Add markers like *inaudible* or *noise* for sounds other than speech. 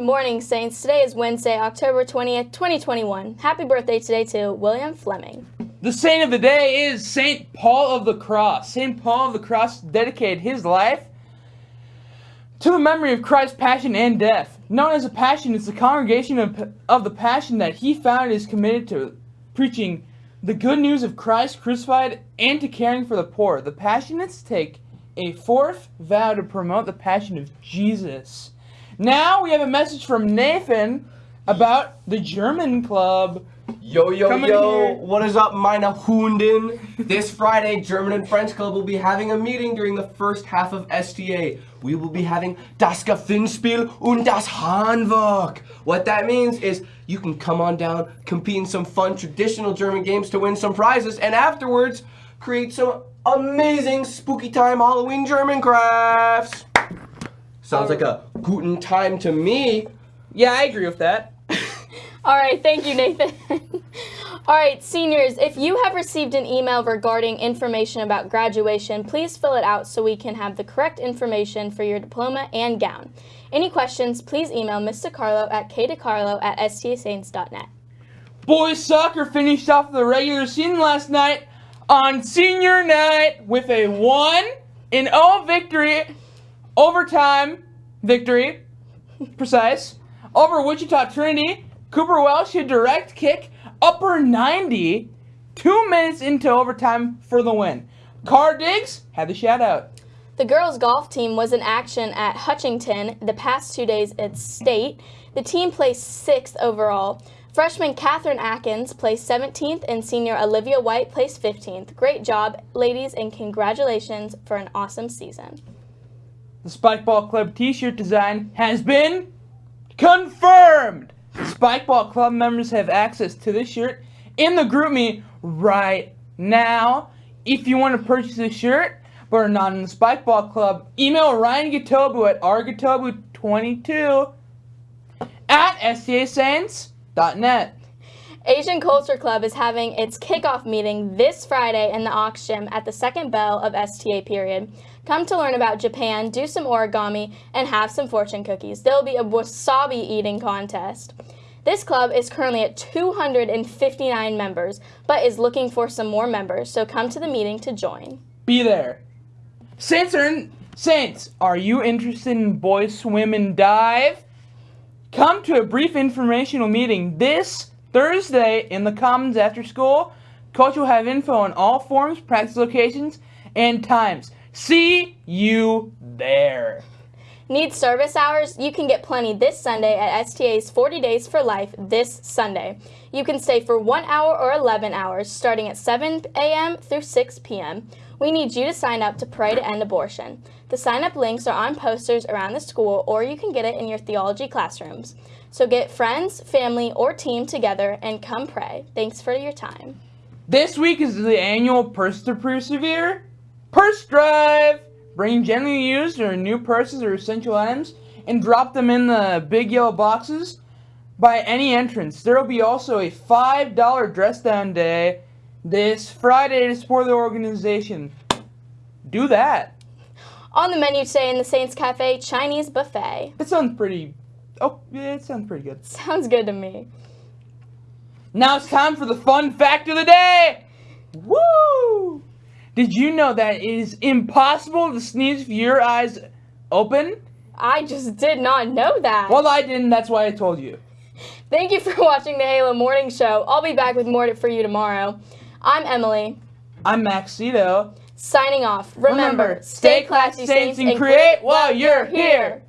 Morning, Saints. Today is Wednesday, October 20th, 2021. Happy birthday today to William Fleming. The saint of the day is Saint Paul of the Cross. Saint Paul of the Cross dedicated his life to the memory of Christ's passion and death. Known as a passion, it's the congregation of, of the passion that he founded is committed to preaching the good news of Christ crucified and to caring for the poor. The Passionists take a fourth vow to promote the passion of Jesus. Now we have a message from Nathan about the German club. Yo, yo, Coming yo, here. what is up, meine Hunden? this Friday, German and French Club will be having a meeting during the first half of STA. We will be having das Gewinnspiel und das Handwerk. What that means is you can come on down, compete in some fun traditional German games to win some prizes, and afterwards, create some amazing spooky time Halloween German crafts. Sounds like a guten time to me. Yeah, I agree with that. *laughs* All right, thank you, Nathan. *laughs* All right, seniors, if you have received an email regarding information about graduation, please fill it out so we can have the correct information for your diploma and gown. Any questions, please email Ms. DeCarlo at kdecarlo at stasaints.net. Boys soccer finished off the regular season last night on senior night with a 1 in 0 victory, overtime victory, precise, over Wichita Trinity. Cooper Welsh hit direct kick, upper 90, two minutes into overtime for the win. Car Diggs had the shout out. The girls' golf team was in action at Hutchinson the past two days at state. The team placed sixth overall. Freshman Catherine Atkins placed 17th and senior Olivia White placed 15th. Great job, ladies, and congratulations for an awesome season. The Spikeball Club t-shirt design has been confirmed. Spikeball Club members have access to this shirt in the GroupMe right now. If you want to purchase a shirt but are not in the Spikeball Club, email Ryan Gatobu at rgatobu22 at stasaints.net. Asian Culture Club is having its kickoff meeting this Friday in the auction at the second bell of STA period. Come to learn about Japan, do some origami, and have some fortune cookies. There'll be a wasabi eating contest. This club is currently at 259 members, but is looking for some more members, so come to the meeting to join. Be there. Saints are in, Saints, are you interested in boys swim and dive? Come to a brief informational meeting this Thursday in the Commons after school. Coach will have info on all forms, practice locations, and times. See you there. Need service hours? You can get plenty this Sunday at STA's 40 Days for Life this Sunday. You can stay for 1 hour or 11 hours starting at 7 a.m. through 6 p.m. We need you to sign up to pray to end abortion. The sign up links are on posters around the school or you can get it in your theology classrooms. So get friends, family, or team together and come pray. Thanks for your time. This week is the annual Purse to Persevere Purse Drive. Bring gently used or new purses or essential items and drop them in the big yellow boxes by any entrance. There will be also a $5 dress down day this Friday to support the organization. Do that. On the menu today in the Saints Cafe, Chinese buffet. It sounds pretty. Oh, yeah, it sounds pretty good. *laughs* Sounds good to me. Now it's time for the fun fact of the day. Woo! Did you know that it is impossible to sneeze with your eyes open? I just did not know that. Well, I didn't. That's why I told you. Thank you for *laughs* watching the Halo Morning Show. I'll be back with more for you tomorrow. I'm Emily, I'm Maxito. signing off. Remember, stay classy, Saints, and create while you're here.